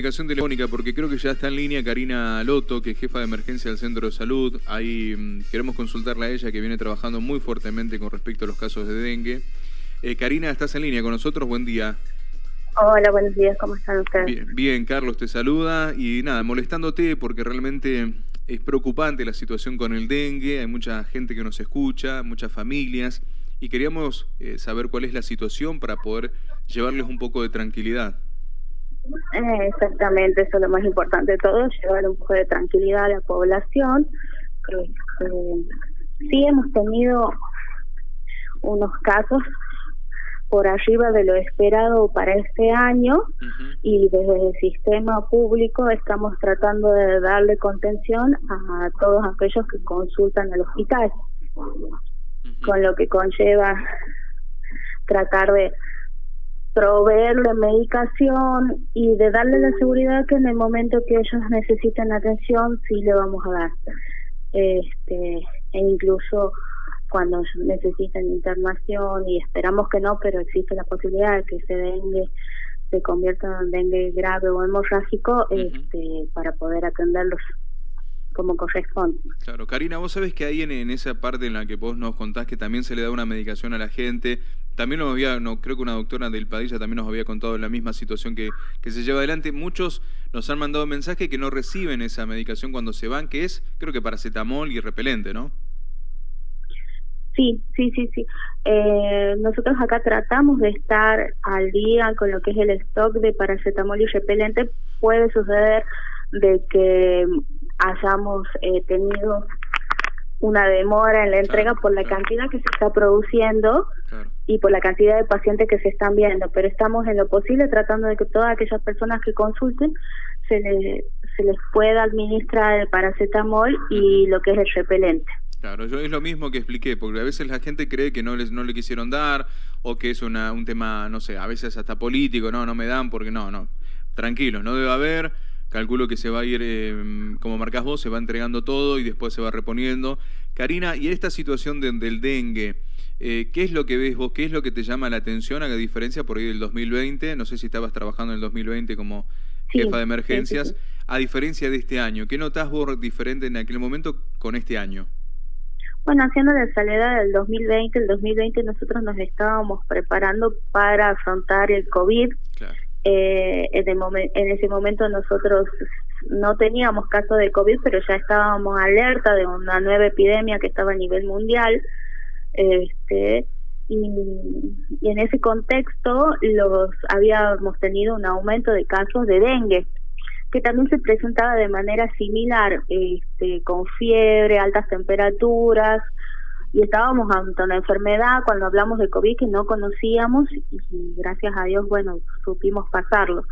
Comunicación telefónica, porque creo que ya está en línea Karina Loto, que es jefa de emergencia del Centro de Salud. Ahí mm, queremos consultarla a ella, que viene trabajando muy fuertemente con respecto a los casos de dengue. Eh, Karina, estás en línea con nosotros, buen día. Hola, buenos días, ¿cómo están ustedes? Bien, bien, Carlos te saluda y nada, molestándote porque realmente es preocupante la situación con el dengue, hay mucha gente que nos escucha, muchas familias, y queríamos eh, saber cuál es la situación para poder llevarles un poco de tranquilidad. Eh, exactamente, eso es lo más importante de todo, llevar un poco de tranquilidad a la población. Este, sí hemos tenido unos casos por arriba de lo esperado para este año y desde el sistema público estamos tratando de darle contención a todos aquellos que consultan al hospital, con lo que conlleva tratar de proveerle medicación y de darle la seguridad que en el momento que ellos necesiten atención sí le vamos a dar este e incluso cuando necesiten internación y esperamos que no pero existe la posibilidad de que ese dengue se convierta en dengue grave o hemorrágico este para poder atenderlos como corresponde. Claro, Karina, vos sabés que ahí en, en, esa parte en la que vos nos contás que también se le da una medicación a la gente, también nos había, no, creo que una doctora del Padilla también nos había contado la misma situación que, que se lleva adelante. Muchos nos han mandado mensaje que no reciben esa medicación cuando se van, que es, creo que paracetamol y repelente, ¿no? Sí, sí, sí, sí. Eh, nosotros acá tratamos de estar al día con lo que es el stock de paracetamol y repelente. Puede suceder de que hayamos eh, tenido una demora en la entrega por la cantidad que se está produciendo y por la cantidad de pacientes que se están viendo, pero estamos en lo posible tratando de que todas aquellas personas que consulten se, se les pueda administrar el paracetamol y lo que es el repelente. Claro, yo es lo mismo que expliqué, porque a veces la gente cree que no les no le quisieron dar o que es una, un tema, no sé, a veces hasta político, no, no me dan porque no, no. Tranquilo, no debe haber calculo que se va a ir, eh, como marcás vos, se va entregando todo y después se va reponiendo. Karina, y esta situación del dengue, eh, ¿qué es lo que ves vos? ¿Qué es lo que te llama la atención a diferencia por ahí del 2020? No sé si estabas trabajando en el 2020 como jefa de emergencias. A diferencia de este año, ¿qué notás vos diferente en aquel momento con este año? Bueno, haciendo la salida del 2020, el 2020 nosotros nos estábamos preparando para afrontar el COVID. Claro. Eh, en, en ese momento nosotros no teníamos caso de COVID, pero ya estábamos alerta de una nueva epidemia que estaba a nivel mundial. Este, y, en ese contexto los habíamos tenido un aumento de casos de dengue que también se presentaba de manera similar, este, con fiebre, altas temperaturas, y estábamos ante una enfermedad cuando hablamos de COVID que no conocíamos y gracias a Dios, bueno, supimos pasarlo.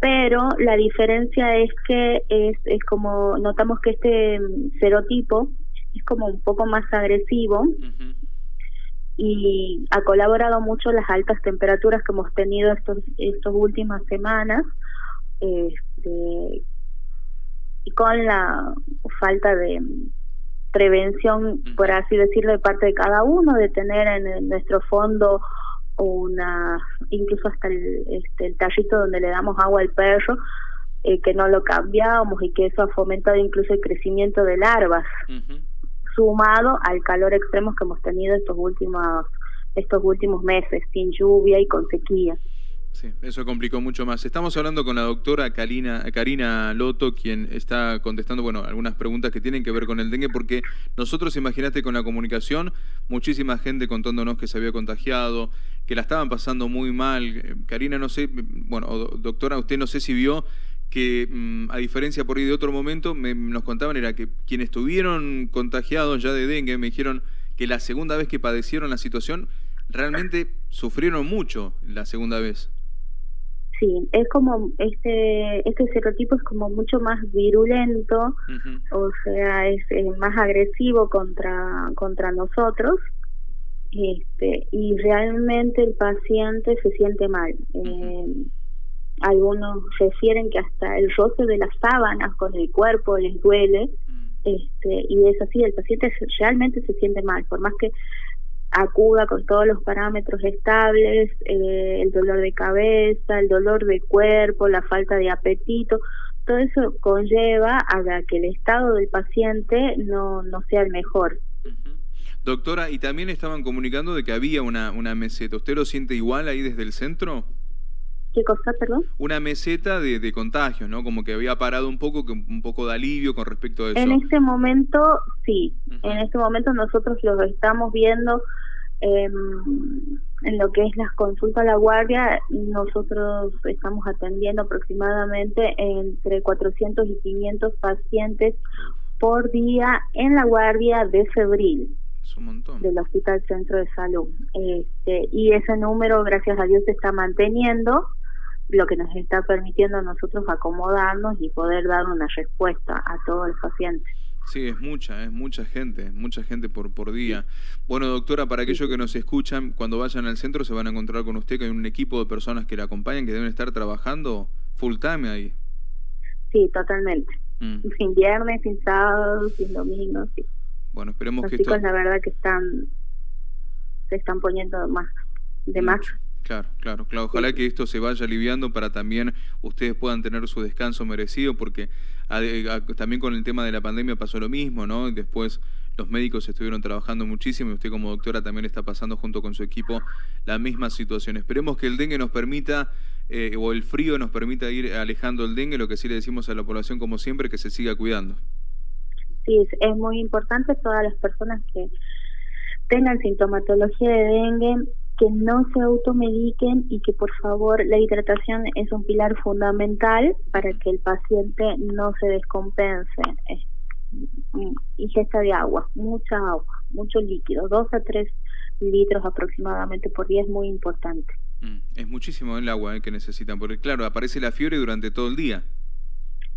Pero la diferencia es que es, es como, notamos que este serotipo es como un poco más agresivo y ha colaborado mucho las altas temperaturas que hemos tenido estos, estos últimas semanas este, y con la falta de prevención, por así decirlo, de parte de cada uno, de tener en, nuestro fondo una, incluso hasta el, este, el tallito donde le damos agua al perro, eh, que no lo cambiamos y que eso ha fomentado incluso el crecimiento de larvas, sumado al calor extremo que hemos tenido estos últimos estos últimos meses, sin lluvia y con sequía. Sí, eso complicó mucho más. Estamos hablando con la doctora Karina, Karina Loto, quien está contestando bueno, algunas preguntas que tienen que ver con el dengue, porque nosotros, imagínate, con la comunicación, muchísima gente contándonos que se había contagiado, que la estaban pasando muy mal. Karina, no sé, bueno, doctora, usted no sé si vio que, mm, a diferencia por ahí de otro momento, me, nos contaban era que quienes estuvieron contagiados ya de dengue me dijeron que la segunda vez que padecieron la situación, realmente sufrieron mucho la segunda vez. Sí, es como este este serotipo es como mucho más virulento, o sea, es, más agresivo contra contra nosotros. Este, y realmente el paciente se siente mal. eh, algunos refieren que hasta el roce de las sábanas con el cuerpo les duele. Mm. Este, y es así, el paciente realmente se siente mal, por más que acuda con todos los parámetros estables, eh, el dolor de cabeza, el dolor de cuerpo, la falta de apetito, todo eso conlleva a que el estado del paciente no, no sea el mejor. Doctora, y también estaban comunicando de que había una, una meseta. ¿Usted lo siente igual ahí desde el centro? ¿Qué cosa, perdón? Una meseta de, de contagios, ¿no? Como que había parado un poco, un poco de alivio con respecto a eso. En este momento, sí. En este momento nosotros lo estamos viendo eh, en lo que es las consultas a la guardia. Nosotros estamos atendiendo aproximadamente entre 400 y 500 pacientes por día en la guardia de febril del Hospital Centro de Salud. Este, y ese número, gracias a Dios, se está manteniendo, lo que nos está permitiendo a nosotros acomodarnos y poder dar una respuesta a todos los pacientes. Sí, es mucha, es mucha gente, mucha gente por, por día. Bueno, doctora, para aquellos que nos escuchan, cuando vayan al centro se van a encontrar con usted, que hay un equipo de personas que la acompañan, que deben estar trabajando full time ahí. Sí, totalmente. Mm. Sin viernes, sin sábado, sin domingo, sí. Bueno, esperemos Los que chicos, la verdad que están, se están poniendo más, de más. Claro, claro, claro. Ojalá que esto se vaya aliviando para también ustedes puedan tener su descanso merecido, porque también con el tema de la pandemia pasó lo mismo, ¿no? Después los médicos estuvieron trabajando muchísimo y usted como doctora también está pasando junto con su equipo la misma situación. Esperemos que el dengue nos permita, eh, o el frío nos permita ir alejando el dengue, lo que sí le decimos a la población como siempre, que se siga cuidando. Sí, es muy importante todas las personas que tengan sintomatología de dengue que no se automediquen y que por favor la hidratación es un pilar fundamental para que el paciente no se descompense. Ingesta de agua, mucha agua, mucho líquido, dos a tres litros aproximadamente por día es muy importante. Mm, es muchísimo el agua eh, que necesitan, porque claro, aparece la fiebre durante todo el día.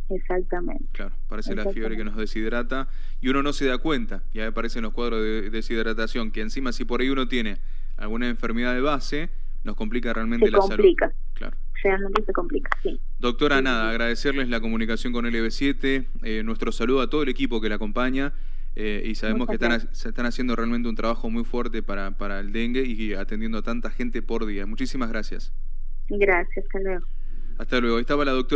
Exactamente. Claro, aparece la fiebre que nos deshidrata y uno no se da cuenta. Y ahí aparecen los cuadros de deshidratación, que encima si por ahí uno tiene alguna enfermedad de base, nos complica realmente se la complica. salud. Claro. Realmente se complica, sí. Doctora, nada, agradecerles la comunicación con LB7, eh, nuestro saludo a todo el equipo que la acompaña eh, y sabemos que están, se están haciendo realmente un trabajo muy fuerte para, para el dengue y atendiendo a tanta gente por día. Muchísimas gracias. Gracias, hasta luego. Hasta luego. Estaba la doctora.